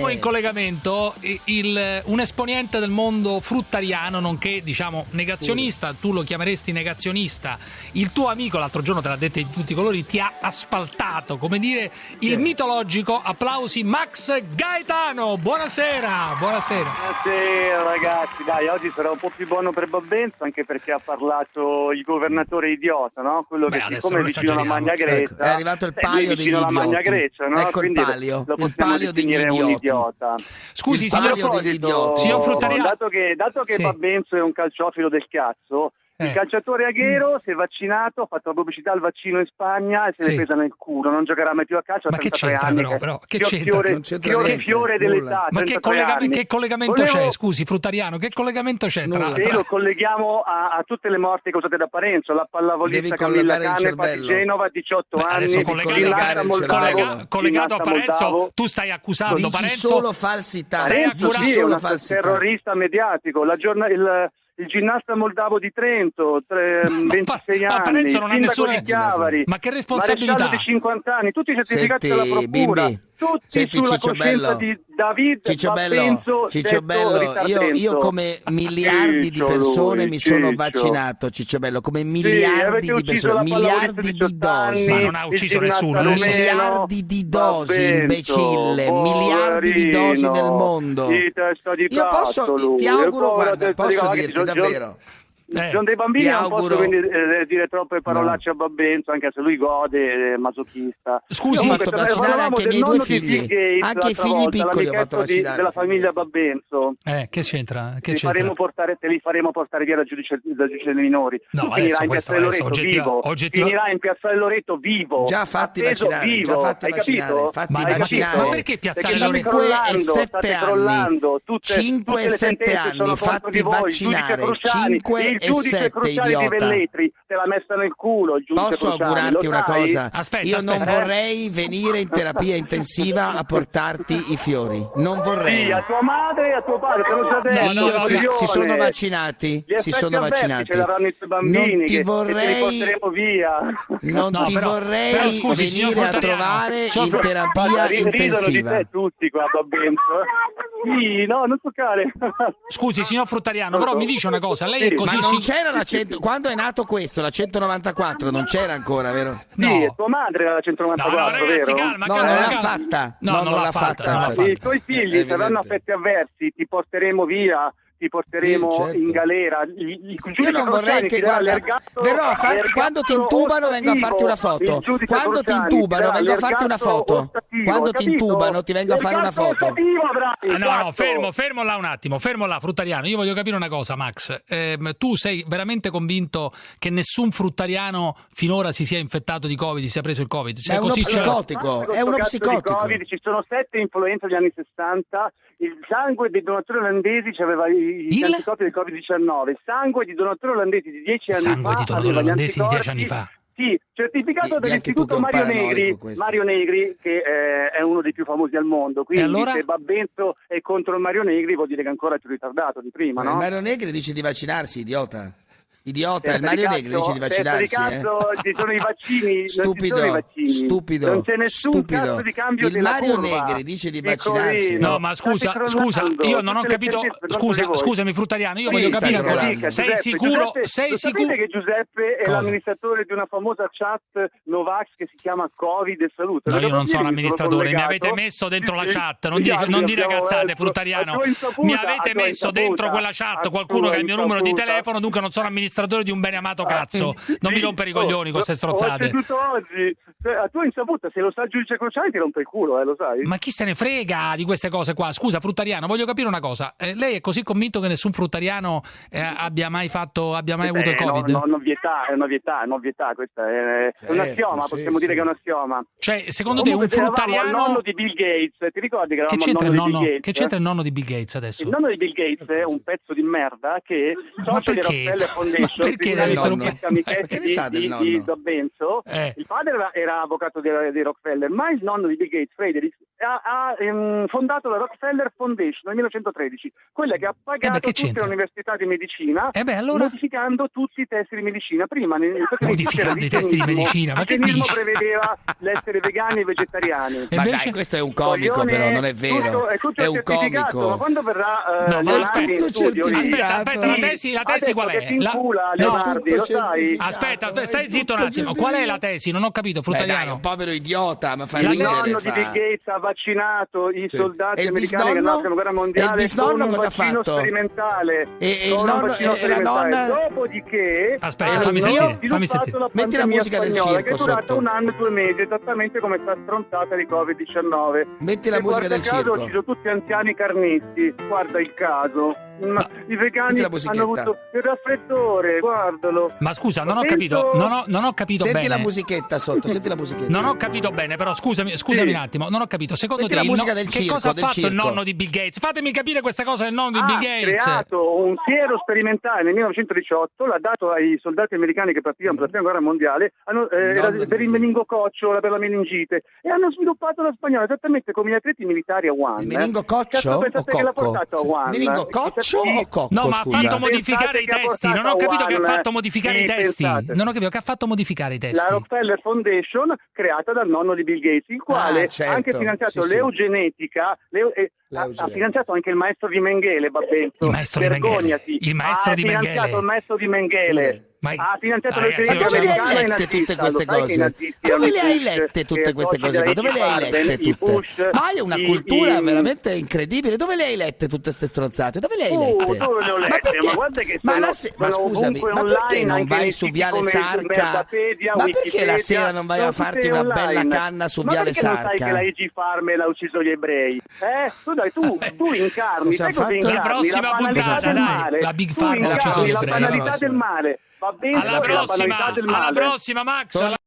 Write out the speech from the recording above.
abbiamo in collegamento il, un esponente del mondo fruttariano, nonché diciamo negazionista, tu lo chiameresti negazionista. Il tuo amico, l'altro giorno te l'ha detto di tutti i colori, ti ha asfaltato, come dire, il mitologico applausi Max Gaetano. Buonasera, buonasera. Buonasera ragazzi, dai, oggi sarà un po' più buono per Babbenzo, anche perché ha parlato il governatore idiota, no? Quello Beh, che adesso siccome è vicino alla Magna esageriamo, Grecia. Ecco, è arrivato il eh, palio degli idioti. Magna Grecia, no? Ecco il Quindi palio, lo il palio degli idioti. Idiota. Scusi, signor, degli idioti. Signor Fruttariano- dato che, dato che Sì. Babbenzo è un calciofilo del cazzo, Eh. il calciatore Aghero si è vaccinato, ha fatto la pubblicità al vaccino in Spagna e se Sì. l'è presa nel culo, non giocherà mai più a calcio a Ma che 33 c'entra anni. però, però? Che c'entra? Fiore, Non c'entra fiore, niente, fiore dell'età, Ma che, 33 collega- anni. che collegamento Volevo- c'è, scusi, Fruttariano? Che collegamento c'è tra, tra- lo colleghiamo a, a tutte le morti causate da Parenzo, la pallavolista Camilla cervello. Genova, 18 Beh, anni, adesso collegato, collega- collegato a Parenzo, moldavo. tu stai accusando Dici Parenzo solo falsità. Stai accusando- sì, falsità. terrorista mediatico, la giorna- il, ginnasta moldavo di Trento, tre- Ma- 26 ma anni, Parenzo non ha nessuna- di Chiavari, Ma che responsabilità? maresciallo di 50 anni, tutti certificati Senti, dalla procura, Bimbi, tutti senti, sulla Ciccio coscienza Bello. di David Ciccio Bello, Ciccio Bello, io, io come miliardi di Ciccio persone lui, mi sono Ciccio. vaccinato, Ciccio Bello, come miliardi di ucciso persone, miliardi di 18 dosi. Ma non ha ucciso nessuno, miliardi di dosi, imbecille, miliardi di dosi nel mondo. Di di Io posso, ti auguro, guarda, di posso dirti davvero. Eh. John dei bambini non auguro- posso quindi eh, dire troppe parolacce a Babbenzo anche se lui gode è masochista Scusi, Io ho fatto ne vaccinare anche i del miei due figli. Gates Anche i figli volta, piccoli ho fatto di- della famiglia Babbenzo Eh, che c'entra? Che li, c'entra? faremo portare, te li faremo portare via dal giudice, dal giudice dei minori. No, tu adesso finirai in adesso Loreto oggettiva- vivo. oggettiva- Finirai in Piazzale Loreto vivo. Già fatti appeso vaccinare, vivo. già fatti Hai vaccinare, fatti Ma vaccinare. Ma perché state Loreto? 5 e crollando, 7 state anni. crollando. Tutte, 5 tutte e le 7 sentenze anni, sono fatti vaccinare. Cruciani, 5 e giudice 7, Cruciani di idiota. Velletri te l'ha messa nel culo il giudice Posso Cruciani, augurarti lo una sai? cosa? Aspetta, Io non aspetta. vorrei venire in terapia intensiva a portarti i fiori. Non vorrei. Sì, a tua madre e a tuo padre, te già detto. no, no, coglione. si sono vaccinati, si sono vaccinati. Ce l'avranno i tuoi bambini Non ti che, che te li vorrei porteremo via. non No, ti però- vorrei però scusi, venire a trovare in terapia ridono di intensiva. te tutti qua, Babbenzo. Sì, no, non toccare. Scusi, signor Fruttariano, però mi dice una cosa, lei è Sì, così Ma non c'era la 100 quando è nato questo, la 194, non c'era ancora, vero? Sì, No. tua madre era la No, 194, no, ragazzi, vero? calma, No, calma, non l'ha calma. fatta. No, No, non l'ha fatta, infatti. I tuoi figli, avranno evidente. affetti avversi, ti porteremo via, ti porteremo Sì, certo. in galera. Il, il giudice Io non vorrei che guarda, verrò farti quando ti intubano vengo a farti una foto. Il Quando ti intubano vengo a farti una foto. Quando ti intubano ti vengo a fare una foto. Ah, no, no, cazzo. fermo, fermo là un attimo, fermo là, fruttariano. Io voglio capire una cosa, Max. Ehm, tu sei veramente convinto che nessun fruttariano finora si sia infettato di Covid, si sia preso il Covid? Sei è uno così psicotico, è uno psicotico. Covid, ci sono sette influenze degli anni 60, il sangue dei donatori olandesi aveva i- gli Il? anticorpi del Covid-19, il sangue di donatori olandesi di 10 anni Sangue fa di donatori olandesi di 10 anni fa. Sì, certificato di dall'istituto Mario Negri, questo. Mario Negri che eh, è uno dei più famosi al mondo, quindi E allora? se Babbenzo è contro il Mario Negri vuol dire che è ancora più ritardato di prima, Ma no? il Mario Negri dice di vaccinarsi, idiota. Idiota, il Mario Negri dice di vaccinarsi. di cazzo, eh. ci sono i vaccini, non ci Stupido, sono i vaccini. stupido, non c'è nessun stupido. cazzo di cambio Il della Mario curva. Negri dice di Piccolino, vaccinarsi. No, ma scusa, scusa, io non ho capito. per Scusa, scusami, Fruttariano, io Sì, voglio capire cosa. crollando. Sei Giuseppe, sicuro? Giuseppe, Sei lo sicuro? sapete che Giuseppe è Cosa? l'amministratore di una famosa chat Novax che si chiama Covid e Salute? No, io non sono mi amministratore, mi avete messo dentro la chat, non dire, non dire cazzate. Fruttariano. Mi avete messo dentro quella chat qualcuno che ha il mio numero di telefono, dunque non sono amministratore di un bene amato cazzo. Non mi Sì, rompere i oh, coglioni con queste Ho strozzate. seduto oggi, Cioè, a tua insaputa, se lo sa il giudice Cruciani ti rompe il culo, eh, lo sai? Ma chi se ne frega di queste cose qua? Scusa, fruttariano, voglio capire una cosa. Eh, lei è così convinto che nessun fruttariano eh, abbia mai fatto, abbia mai avuto il Eh, no, Covid? No, novità, è novità, è novità, questa è, è un Certo, assioma, sì, possiamo sì. dire che è un assioma. Cioè, secondo te un Comunque, eravamo al fruttariano... nonno di Bill Gates, ti ricordi che Che c'entra, il il nonno di Bill Gates adesso? Il nonno di Bill Gates è un pezzo di merda che socio di perché? Rockefeller Ma perché tribunali deve essere un di pe- amichetti Che ne sa del di, nonno? di, Dobbenzo. Eh. Il padre era, era avvocato di, di Rockefeller, ma il nonno di Bill Gates, Frederick, ha, ha, ehm, fondato la Rockefeller Foundation nel 1913, quella che ha pagato Eh beh, che tutte le università di medicina, Eh beh, allora- modificando tutti i testi di medicina. Prima, nel, Uniti Modificando i testi di medicina, ma che dici? prevedeva l'essere vegani e vegetariani. E Ma invece- dai, questo è un comico Coglione, però, non è vero. tutto- è tutto È un certificato, ma comico. quando verrà eh, No, ma studio. Aspetta, aspetta, la tesi, la tesi qual è? si La- incula no. Leonardi, lo sai? Aspetta, stai zitto un attimo. Qual è la tesi? Non ho capito, Beh, dai, fruttariano. un povero idiota, ma fa Il ridere. nonno di fa- Bill Gates ha vaccinato i Sì. soldati E il americani che bisnonno? hanno la guerra E mondiale il bisnonno cosa ha vaccino fatto? sperimentale. E- e il nonno- e- e la nonna? Dopodiché Aspetta, fammi sentire, fammi la sentire. Metti la musica del circo che è durata sotto. un anno e due mesi, esattamente come sta stronzata di Covid-19. Metti la E musica guarda del caso, circo. Ci sono tutti anziani carnisti, guarda il caso. Ma I vegani hanno avuto il raffreddore, guardalo. Ma scusa, non ho capito, non ho, non ho capito Senti bene. la musichetta sotto, senti la musichetta. Non ho capito bene, però scusami, scusami Sì. un attimo, non ho capito. Secondo Metti te la il musica no- del che circo, cosa ha fatto il circo. nonno di Bill Gates? Fatemi capire questa cosa del nonno di ha Bill Gates. creato un siero sperimentale nel 1918, l'ha dato ai soldati americani che partivano per la prima guerra mondiale, hanno, eh, Il di per il meningococcio, per la meningite, e hanno sviluppato la spagnola esattamente come gli atleti militari a Wuhan. Il eh. meningococcio Cazzo, o pensate che l'ha portato a Wuhan? Meningococcio Chissà chi- o cocco, No, ma scusa? ha fatto modificare Pensate i ha testi. Non ho capito che ha fatto modificare sì, i testi. pensate. Non ho capito che ha fatto modificare i testi. La Rockefeller Foundation creata dal nonno di Bill Gates, il quale Ah, certo. ha anche finanziato l'eugenetica, l'eu- eh, ha, ha finanziato anche il maestro di Mengele, Babbenzo. Il maestro di Mengele. Vergognati. Il maestro ha di finanziato Mengele. il maestro di Mengele. Ma- ha finanziato Ma ragazzi, Ma dove le hai lette tutte queste che i cose? Dove le hai lette tutte queste cose Dove le hai lette tutte? Ma hai una cultura veramente incredibile. Dove le hai lette tutte queste stronzate? Dove le hai lette? lette? perché? Ma ma, ma scusami, ma perché non vai su Viale Sarca? Ma perché la sera non vai a farti una bella canna su Ma Viale perché non sai Sarca? che la IG Farmel ha ucciso gli ebrei? Eh? Tu dai, tu, tu incarni, sai cosa incarni? La prossima banalità puntata, del dai, male. la Big gli la banalità Alla del male. Va bene Alla la prossima, alla prossima Max. alla